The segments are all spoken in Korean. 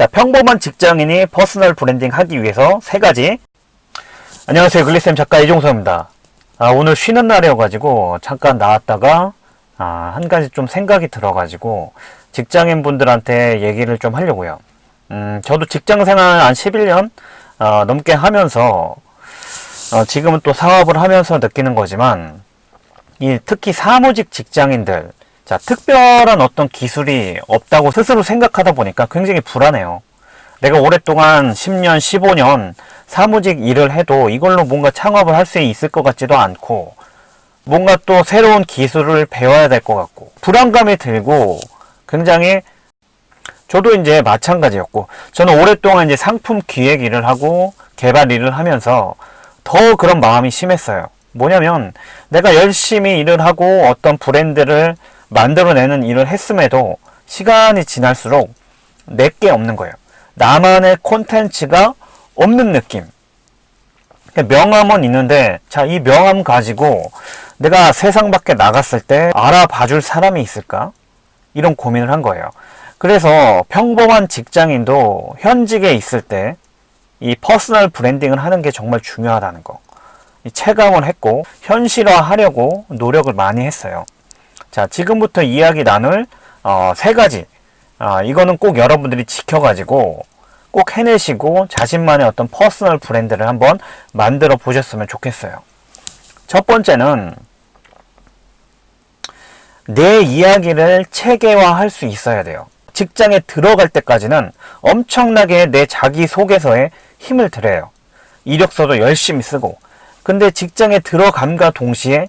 자, 평범한 직장인이 personal branding 하기 위해서 세 가지. 안녕하세요. 글리쌤 작가 이종서입니다. 아, 오늘 쉬는 날이어가지고 잠깐 나왔다가 아, 한 가지 좀 생각이 들어가지고 직장인 분들한테 얘기를 좀 하려고요. 음, 저도 직장 생활 한 11년 어, 넘게 하면서 어, 지금은 또 사업을 하면서 느끼는 거지만 이 특히 사무직 직장인들 자, 특별한 어떤 기술이 없다고 스스로 생각하다 보니까 굉장히 불안해요. 내가 오랫동안 10년, 15년 사무직 일을 해도 이걸로 뭔가 창업을 할 수 있을 것 같지도 않고 뭔가 또 새로운 기술을 배워야 될 것 같고 불안감이 들고 굉장히 저도 이제 마찬가지였고 저는 오랫동안 이제 상품 기획 일을 하고 개발 일을 하면서 더 그런 마음이 심했어요. 뭐냐면 내가 열심히 일을 하고 어떤 브랜드를 만들어내는 일을 했음에도 시간이 지날수록 내게 없는 거예요. 나만의 콘텐츠가 없는 느낌. 그러니까 명함은 있는데 자 이 명함 가지고 내가 세상 밖에 나갔을 때 알아봐 줄 사람이 있을까? 이런 고민을 한 거예요. 그래서 평범한 직장인도 현직에 있을 때 이 personal branding을 하는 게 정말 중요하다는 거. 체감을 했고 현실화하려고 노력을 많이 했어요. 자, 지금부터 이야기 나눌 어, 세 가지. 아, 이거는 꼭 여러분들이 지켜가지고 꼭 해내시고 자신만의 어떤 personal brand를 한번 만들어 보셨으면 좋겠어요. 첫 번째는 내 이야기를 체계화할 수 있어야 돼요. 직장에 들어갈 때까지는 엄청나게 내 자기소개서에 힘을 들여요. 이력서도 열심히 쓰고 근데 직장에 들어감과 동시에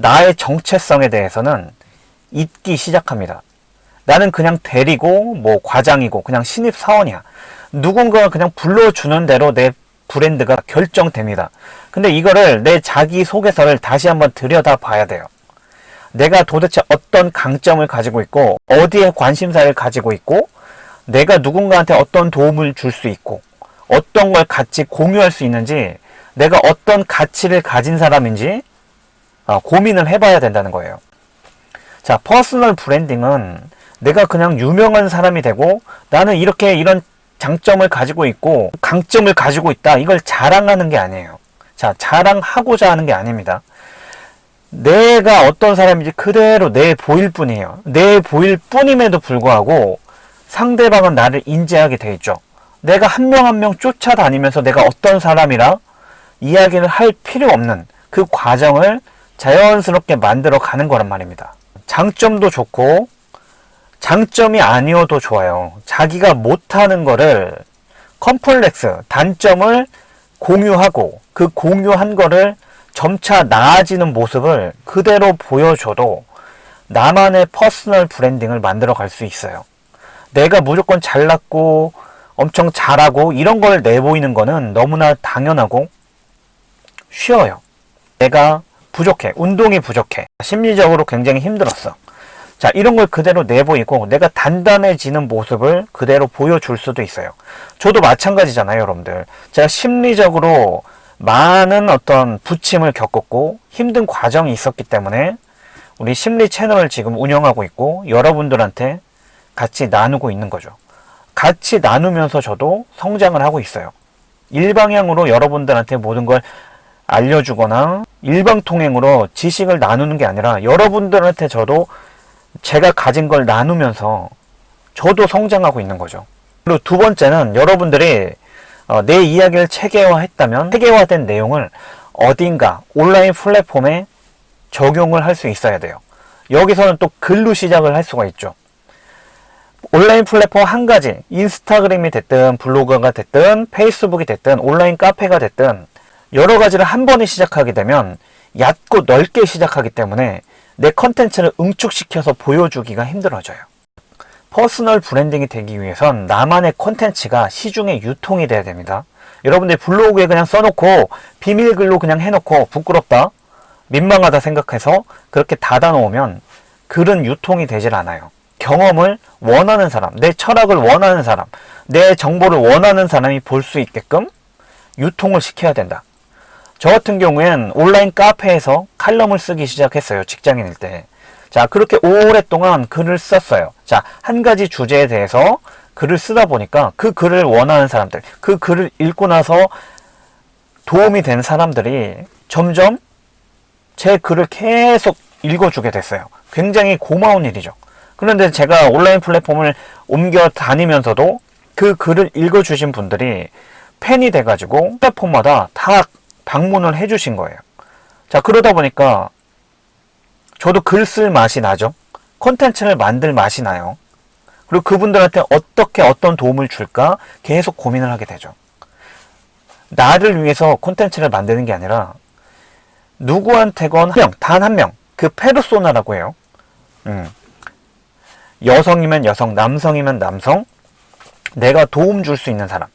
나의 정체성에 대해서는 잊기 시작합니다. 나는 그냥 대리고 뭐 과장이고 그냥 신입 사원이야. 누군가가 그냥 불러주는 대로 내 브랜드가 결정됩니다. 근데 이거를 내 자기소개서를 다시 한번 들여다 봐야 돼요. 내가 도대체 어떤 강점을 가지고 있고 어디에 관심사를 가지고 있고 내가 누군가한테 어떤 도움을 줄 수 있고 어떤 걸 같이 공유할 수 있는지 내가 어떤 가치를 가진 사람인지 어, 고민을 해봐야 된다는 거예요. 자, personal branding은 내가 그냥 유명한 사람이 되고 나는 이렇게 이런 장점을 가지고 있고 강점을 가지고 있다. 이걸 자랑하는 게 아니에요. 자, 자랑하고자 하는 게 아닙니다. 내가 어떤 사람인지 그대로 내 보일 뿐이에요. 내 보일 뿐임에도 불구하고 상대방은 나를 인지하게 돼 있죠. 내가 한 명 한명 쫓아다니면서 내가 어떤 사람이라 이야기를 할 필요 없는 그 과정을 자연스럽게 만들어 가는 거란 말입니다. 장점도 좋고 장점이 아니어도 좋아요. 자기가 못하는 거를 컴플렉스, 단점을 공유하고 그 공유한 거를 점차 나아지는 모습을 그대로 보여줘도 나만의 personal branding을 만들어 갈 수 있어요. 내가 무조건 잘났고 엄청 잘하고 이런 걸 내보이는 거는 너무나 당연하고 쉬워요. 내가 부족해. 운동이 부족해. 심리적으로 굉장히 힘들었어. 자, 이런 걸 그대로 내보이고 내가 단단해지는 모습을 그대로 보여줄 수도 있어요. 저도 마찬가지잖아요, 여러분들. 제가 심리적으로 많은 어떤 부침을 겪었고 힘든 과정이 있었기 때문에 우리 심리 채널을 지금 운영하고 있고 여러분들한테 같이 나누고 있는 거죠. 같이 나누면서 저도 성장을 하고 있어요. 일방향으로 여러분들한테 모든 걸 알려주거나 일방통행으로 지식을 나누는 게 아니라 여러분들한테 저도 제가 가진 걸 나누면서 저도 성장하고 있는 거죠. 그리고 두 번째는 여러분들이 어, 내 이야기를 체계화했다면 체계화된 내용을 어딘가 온라인 플랫폼에 적용을 할 수 있어야 돼요. 여기서는 또 글로 시작을 할 수가 있죠. 온라인 플랫폼 한 가지 인스타그램이 됐든 블로그가 됐든 페이스북이 됐든 온라인 카페가 됐든 여러 가지를 한 번에 시작하게 되면 얕고 넓게 시작하기 때문에 내 컨텐츠를 응축시켜서 보여주기가 힘들어져요. personal branding이 되기 위해선 나만의 콘텐츠가 시중에 유통이 돼야 됩니다. 여러분들 블로그에 그냥 써놓고 비밀글로 그냥 해놓고 부끄럽다, 민망하다 생각해서 그렇게 닫아놓으면 글은 유통이 되질 않아요. 경험을 원하는 사람, 내 철학을 원하는 사람, 내 정보를 원하는 사람이 볼 수 있게끔 유통을 시켜야 된다. 저 같은 경우엔 온라인 카페에서 칼럼을 쓰기 시작했어요. 직장인일 때. 자, 그렇게 오랫동안 글을 썼어요. 자, 한 가지 주제에 대해서 글을 쓰다 보니까 그 글을 원하는 사람들, 그 글을 읽고 나서 도움이 된 사람들이 점점 제 글을 계속 읽어주게 됐어요. 굉장히 고마운 일이죠. 그런데 제가 온라인 플랫폼을 옮겨 다니면서도 그 글을 읽어주신 분들이 팬이 돼가지고 플랫폼마다 다 방문을 해주신 거예요. 자, 그러다 보니까 저도 글 쓸 맛이 나죠. 콘텐츠를 만들 맛이 나요. 그리고 그분들한테 어떻게 어떤 도움을 줄까 계속 고민을 하게 되죠. 나를 위해서 콘텐츠를 만드는 게 아니라 누구한테건 한 명, 단 한 명, 그 페르소나라고 해요. 음. 여성이면 여성, 남성이면 남성, 내가 도움 줄 수 있는 사람,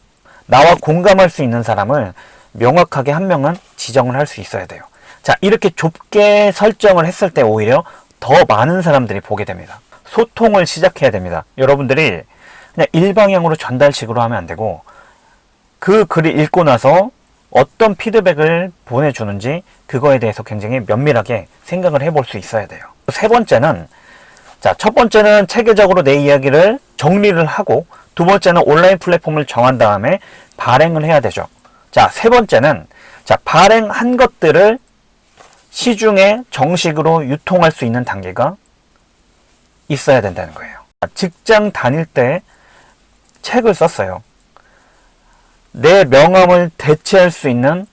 나와 공감할 수 있는 사람을 명확하게 한 명은 지정을 할 수 있어야 돼요. 자, 이렇게 좁게 설정을 했을 때 오히려 더 많은 사람들이 보게 됩니다. 소통을 시작해야 됩니다. 여러분들이 그냥 일방향으로 전달식으로 하면 안 되고 그 글을 읽고 나서 어떤 피드백을 보내주는지 그거에 대해서 굉장히 면밀하게 생각을 해볼 수 있어야 돼요. 세 번째는 자, 첫 번째는 체계적으로 내 이야기를 정리를 하고 두 번째는 온라인 플랫폼을 정한 다음에 발행을 해야 되죠. 자, 세 번째는 자, 발행한 것들을 시중에 정식으로 유통할 수 있는 단계가 있어야 된다는 거예요. 직장 다닐 때 책을 썼어요. 내 명함을 대체할 수 있는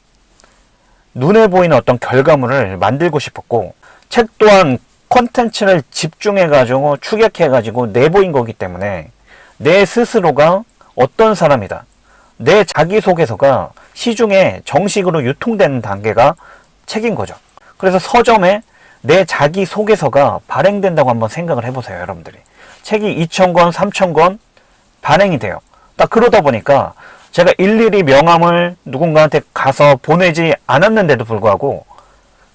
눈에 보이는 어떤 결과물을 만들고 싶었고 책 또한 콘텐츠를 집중해 가지고 추격해 가지고 내보인 거기 때문에 내 스스로가 어떤 사람이다 내 자기소개서가 시중에 정식으로 유통되는 단계가 책인 거죠. 그래서 서점에 내 자기소개서가 발행된다고 한번 생각을 해보세요 여러분들이. 책이 2,000권 3,000권 발행이 돼요. 딱 그러다 보니까 제가 일일이 명함을 누군가한테 가서 보내지 않았는데도 불구하고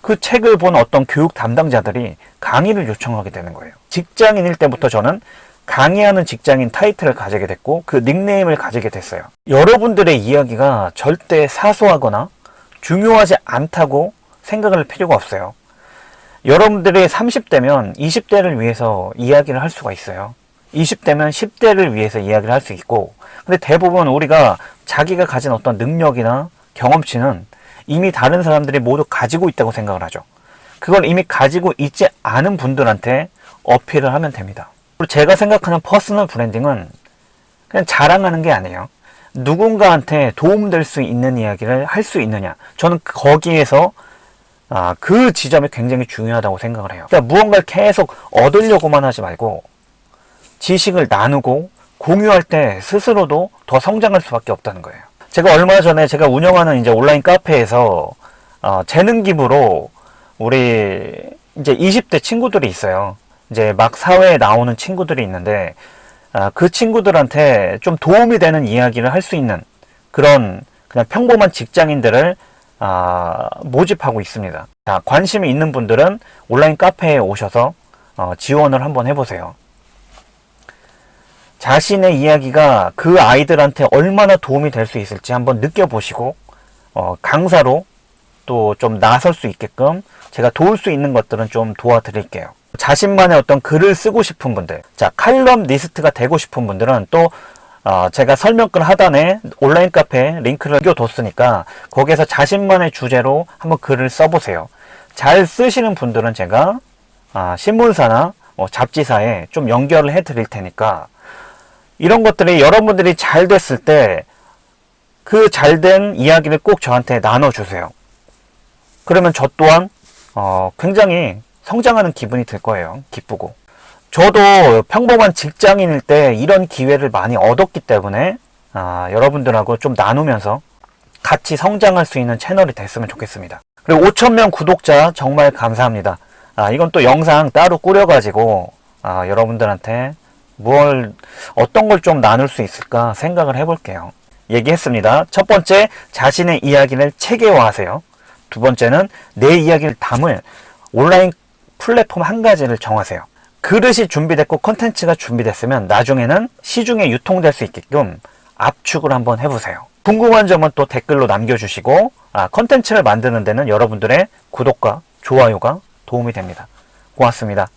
그 책을 본 어떤 교육 담당자들이 강의를 요청하게 되는 거예요. 직장인일 때부터 저는 강의하는 직장인 타이틀을 가지게 됐고 그 닉네임을 가지게 됐어요. 여러분들의 이야기가 절대 사소하거나 중요하지 않다고 생각을 필요가 없어요. 여러분들이 30대면 20대를 위해서 이야기를 할 수가 있어요. 20대면 10대를 위해서 이야기를 할 수 있고 근데 대부분 우리가 자기가 가진 어떤 능력이나 경험치는 이미 다른 사람들이 모두 가지고 있다고 생각을 하죠. 그걸 이미 가지고 있지 않은 분들한테 어필을 하면 됩니다. 제가 생각하는 personal branding은 그냥 자랑하는 게 아니에요. 누군가한테 도움될 수 있는 이야기를 할 수 있느냐. 저는 거기에서 아, 그 지점이 굉장히 중요하다고 생각을 해요. 그러니까 무언가를 계속 얻으려고만 하지 말고 지식을 나누고 공유할 때 스스로도 더 성장할 수밖에 없다는 거예요. 제가 얼마 전에 제가 운영하는 이제 온라인 카페에서 어, 재능 기부로 우리 이제 20대 친구들이 있어요. 이제 막 사회에 나오는 친구들이 있는데 어, 그 친구들한테 좀 도움이 되는 이야기를 할 수 있는 그런 그냥 평범한 직장인들을 어, 모집하고 있습니다. 자, 관심이 있는 분들은 온라인 카페에 오셔서 어, 지원을 한번 해보세요. 자신의 이야기가 그 아이들한테 얼마나 도움이 될 수 있을지 한번 느껴보시고 어, 강사로 또 좀 나설 수 있게끔 제가 도울 수 있는 것들은 좀 도와드릴게요. 자신만의 어떤 글을 쓰고 싶은 분들 자 칼럼 리스트가 되고 싶은 분들은 또 어, 제가 설명글 하단에 온라인 카페 링크를 남겨뒀으니까 거기에서 자신만의 주제로 한번 글을 써보세요. 잘 쓰시는 분들은 제가 아, 신문사나 뭐 잡지사에 좀 연결을 해 드릴 테니까 이런 것들이 여러분들이 잘 됐을 때 그 잘 된 이야기를 꼭 저한테 나눠주세요. 그러면 저 또한 어, 굉장히 성장하는 기분이 들 거예요. 기쁘고. 저도 평범한 직장인일 때 이런 기회를 많이 얻었기 때문에 아, 여러분들하고 좀 나누면서 같이 성장할 수 있는 채널이 됐으면 좋겠습니다. 그리고 5천명 구독자 정말 감사합니다. 아, 이건 또 영상 따로 꾸려가지고 아, 여러분들한테 뭘 어떤 걸 좀 나눌 수 있을까 생각을 해볼게요. 얘기했습니다. 첫 번째, 자신의 이야기를 체계화하세요. 두 번째는 내 이야기를 담을 온라인 플랫폼 한 가지를 정하세요. 그릇이 준비됐고 컨텐츠가 준비됐으면 나중에는 시중에 유통될 수 있게끔 압축을 한번 해보세요. 궁금한 점은 또 댓글로 남겨주시고 아, 컨텐츠를 만드는 데는 여러분들의 구독과 좋아요가 도움이 됩니다. 고맙습니다.